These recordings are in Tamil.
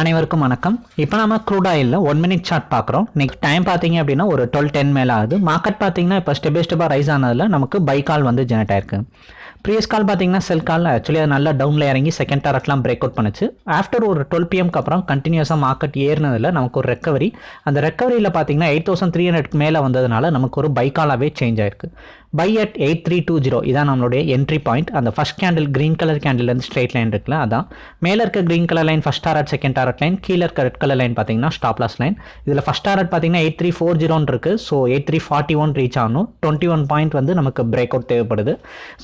அனைவருக்கும் வணக்கம். இப்போ நம்ம க்ரூட் ஆயிலில் ஒன் மினிட் சார்ட் பார்க்குறோம். நெக்ஸ்ட் டைம் பார்த்தீங்க அப்படின்னா ஒரு டுவெல் டென் மேலே ஆகுது. மார்க்கெட் பார்த்தீங்கன்னா இப்போ ஸ்டெப் பை ஸ்டெப்பாக ரைஸ் ஆனதில் நமக்கு பை கால் வந்து ஜெனரேட் ஆயிருக்கு. ப்ரீவியஸ் கால் பார்த்தீங்கன்னா செல் கால் ஆக்சுவலி அது நல்லா டவுனில் இறங்கி செகண்ட் டாரட்லாம் பிரேக் அவுட் பண்ணுச்சு. ஆஃப்டர் ஒரு டுவெல் பிஎம்க்கு அப்புறம் கண்டினியூஸாக மார்க்கெட் ஏறினதில் நமக்கு ஒரு ரெக்கவரி அந்த ரெக்கவரியில் பார்த்தீங்கன்னா எயிட் தௌசண்ட் த்ரீ ஹண்ட்ரட்க்கு மேலே வந்ததுனால நமக்கு ஒரு பை காலாகவே சேஞ்ச் ஆயிருக்கு. Buy at eight three two zero இதான் நம்மளுடைய என்ட்ரி பாயிண்ட் அந்த ஃபஸ்ட் கேண்டில் க்ரீன் கலர் கேண்டில்லேருந்து ஸ்ட்ரெயிட் லைன் இருக்குல்ல அதான். மேலே இருக்க green colour line first target second target line கீழே இருக்க ரெட் கலர் லைன் பார்த்தீங்கன்னா ஸ்டாப் லாஸ் லைன் இதில் ஃபஸ்ட் டாரட் பார்த்தீங்கன்னா எயிட் த்ரீ ஃபோர் ஜீரோன்னு இருக்குது so eight three forty one reach ஆகணும். டுவெண்ட்டி ஒன் பாயிண்ட் வந்து நமக்கு பிரேக் அவுட் தேவைப்படுது.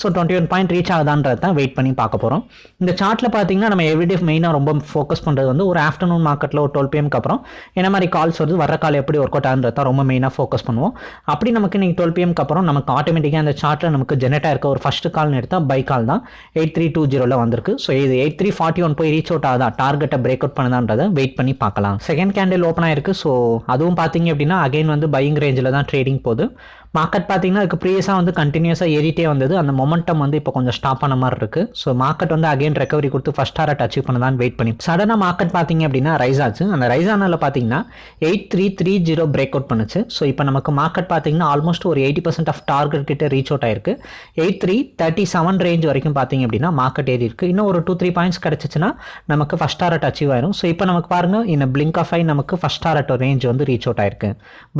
So twenty one point reach ஆகுதான்றது தான் வெயிட் பண்ணி பார்க்க போகிறோம் இந்த சார்ட்டில் பார்த்தீங்கன்னா நம்ம எவ்ரிடே மெயினாக ரொம்ப ஃபோக்கஸ் பண்ணுறது வந்து ஒரு ஆஃப்டர்நூன் மார்க்கெட்டில் ஒரு டுவெல் பிஎம்க்கு அப்புறம் என்ன மாதிரி கால்ஸ் வருது வர கால் எப்படி ஒர்க் அவுட் ஆகுன்றது தான் ரொம்ப மெயினாக ஃபோக்கஸ் பண்ணுவோம். அப்படி நமக்கு நீங்கள் டுவெல் பிஎம்க்கு அப்புறம் நமக்கு ஆட்டோமேட்டிக்காக அந்த சார்ட்டில் நமக்கு ஜெனரேட்டாக இருக்க ஒரு ஃபஸ்ட்டு கால்னு எடுத்தால் பை கால் தான். எயிட் த்ரீ டூ ஜீரோவில் வந்திருக்கு. ஸோ இது எயிட் த்ரீ ஃபார்ட்டி ஒன் போய் ரீச் அவுட் ஆகுதா? டார்கெட்டை பிரேக் அவுட் பண்ணுதான்றதை வெயிட் பண்ணி பார்க்கலாம். செகண்ட் கேண்டில் ஓப்பன் ஆயிருக்கு. ஸோ அதுவும் பார்த்தீங்க அப்படின்னா அகைன் வந்து பையிங் ரேஞ்சில் தான் ட்ரேடிங் போகுது. மார்க்கெட் பார்த்தீங்கன்னா அதுக்கு ப்ரீவியஸாக வந்து கண்டினியூஸாக ஏறிட்டே வந்தது. அந்த மொமெண்டம் வந்து இப்போ கொஞ்சம் ஸ்டாப் ஆன மாதிரி இருக்குது ஸோ மார்க்கெட் வந்து அகைன் ரெக்கவரி கொடுத்து ஃபஸ்ட் டாரட் அச்சீவ் பண்ணதான் வெயிட் பண்ணி சடனாக மார்க்கெட் பார்த்தீங்க அப்படின்னா ரைஸ் ஆச்சு. அந்த ரைஸ் ஆனால் பார்த்தீங்கன்னா eight three three zero break out பண்ணுச்சு. ஸோ இப்போ நமக்கு மார்க்கெட் பார்த்தீங்கன்னா ஆல்மோஸ்ட் ஒரு எயிட்டி பர்சன்ட் ஆஃப் டார்கெட் கிட்ட ரீச் அவுட் ஆயிருக்கு. Eight three thirty seven range வரைக்கும் பார்த்தீங்க அப்படின்னா மார்க்கெட் ஏறி இருக்கு. இன்னும் ஒரு டூ த்ரீ பாயிண்ட்ஸ் கிடச்சிச்சுன்னா நமக்கு ஃபஸ்ட் டாரட் அச்சீவ் ஆயிரும். ஸோ இப்போ நமக்கு பாருங்க இந்த பிளிங்க் ஆஃப் ஐ நமக்கு ஃபஸ்ட் டாரட் ரேஞ்ச் வந்து ரீச் அவுட் ஆயிருக்கு.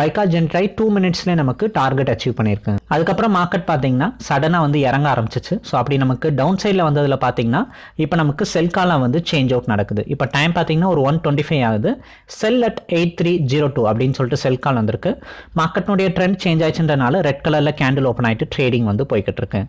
பைக்கா ஜென்ட்ரை டூ மினிட்ஸ்லேயே நமக்கு டார்கெட் அச்சீவ் பண்ணியிருக்கு அதுக்கப்புறம் மார்க்கெட் பார்த்தீங்கன்னா சடனாக வந்து இறங்க ஆரம்பிச்சிச்சு. ஸோ அப்படி நமக்கு டவுன் சைடில் வந்ததில் பார்த்தீங்கன்னா இப்போ நமக்கு செல் காலம் வந்து சேஞ்ச் அவுட் நடக்குது. இப்போ டைம் பார்த்தீங்கன்னா ஒரு ஒன் டுவெண்ட்டி ஃபைவ் ஆகுது. Sell at eight three zero two அப்படின்னு சொல்லிட்டு செல் கால் வந்திருக்கு. மார்க்கெட்னுடைய ட்ரெண்ட் சேஞ்ச் ஆயிடுச்சுன்றனால ரெட் கலரில் கேண்டில் ஓப்பன் ஆகிட்டு ட்ரேடிங் வந்து போய்கிட்டு இருக்கு.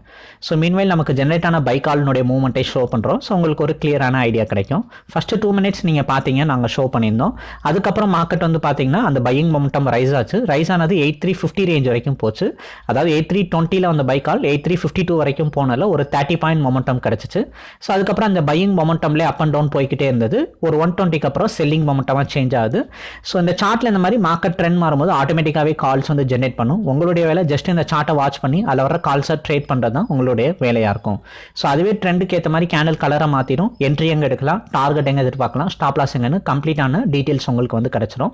ஸோ மீன்வைல் நமக்கு ஜென்ரேட் ஆன பை காலினுடைய மூவ்மெண்ட்டை ஷோ பண்ணுறோம் ஸோ உங்களுக்கு ஒரு கிளியரான ஐடியா கிடைக்கும். ஃபஸ்ட்டு டூ மினிட்ஸ் நீங்கள் பார்த்தீங்க நாங்கள் ஷோ பண்ணியிருந்தோம். அதுக்கப்புறம் மார்க்கெட் வந்து பார்த்தீங்கன்னா அந்த பையிங் மொமெண்டம் ரைஸ் ஆச்சு. ரைஸ் ஆனது எயிட் த்ரீ ஃபிஃப்டி ரேஞ்ச் வரைக்கும் போச்சு. அதாவது எயிட் த்ரீ டுவெண்ட்டியில் வந்த buy call eight three fifty two வரைக்கும் போனால ஒரு தேர்ட்டி பாயிண்ட் மொமெண்டம் கிடச்சிச்சு. ஸோ அதுக்கப்புறம் அந்த பையிங் மொமெண்டம்லேயே அப் அண்ட் டவுன் போய்கிட்டே இருந்தது. ஒரு ஒன் டுவெண்ட்டிக்கு அப்புறம் செல்லிங் மொமெண்டமாக சேஞ்ச் ஆகுது. ஸோ இந்த சார்ட்டில் இந்த மாதிரி மார்க்கெட் ட்ரெண்ட் மாறும்போது ஆட்டோமேட்டிக்காகவே கால்ஸ் வந்து ஜென்ரேட் பண்ணும். உங்களுடைய வேலை ஜஸ்ட் இந்த சார்ட்டை வாட்ச் பண்ணி அதில் வர கால்ஸை ட்ரேட் பண்ணுறது தான் உங்களுடைய வேலையாக இருக்கும். ஸோ அதுவே ட்ரெண்டுக்கு ஏற்ற மாதிரி கேண்டில் கலரை மாற்றிடும் என்ட்ரி எங்கே எடுக்கலாம் டார்கெட் எங்கே எதிர்பார்க்கலாம் ஸ்டாப் லாஸ் எங்கன்னு கம்ப்ளீட்டான டீட்டெயில்ஸ் உங்களுக்கு வந்து கிடச்சிரும்.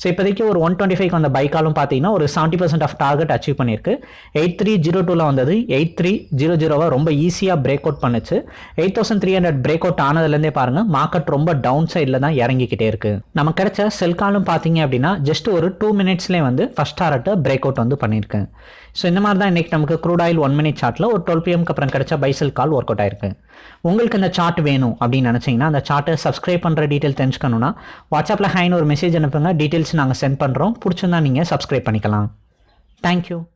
ஸோ இப்போதைக்கு ஒரு ஒன் டுவெண்ட்டி ஃபைவ் வந்த பைக்காலும் பார்த்தீங்கன்னா ஒரு seventy percent of target achieve பண்ணியிருக்கு. எயிட் த்ரீ ஜீரோ டூவில் வந்தது. எயிட் த்ரீ ஜீரோ ஜீரோவை ரொம்ப ஈஸியாக பிரேக் அவுட் பண்ணுச்சு. Eight thousand three hundred break out ஆனதுலேருந்தே பாருங்கள் மார்க்கெட் ரொம்ப டவுன் சைடில் தான் இறங்கிக்கிட்டே இருக்கு. நம்ம கிடைச்ச செல் காலும் பார்த்தீங்க அப்படின்னா ஜஸ்ட் ஒரு டூ மினிட்ஸ்லேயே வந்து ஃபஸ்ட் டாரட்டை பிரேக் அவுட் வந்து பண்ணியிருக்கேன் ஸோ இந்த மாதிரி தான் இன்றைக்கி நமக்கு க்ரூட் ஆயில் ஒன் மினிட் சார்ட்டில் ஒரு டுவெல் பிஎம்க்கு அப்புறம் கிடைச்ச பைசல் கால் ஒர்க் அவுட் ஆயிருக்கு. உங்களுக்கு இந்த சார்ட் வேணும் அப்படின்னு நினச்சிங்கன்னா அந்த சார்ட்டை சப்ஸ்கிரைப் பண்ணுற டீட்டெயில் தெரிஞ்சுக்கணுன்னா வாட்ஸ்அப்பில் ஹைன்னு ஒரு மெசேஜ் அனுப்புங்க. டீட்டெயில்ஸ் நாங்கள் சென்ட் பண்ணுறோம் பிடிச்சிருந்தா நீங்கள் சப்ஸ்கிரைப் பண்ணிக்கலாம். Thank you.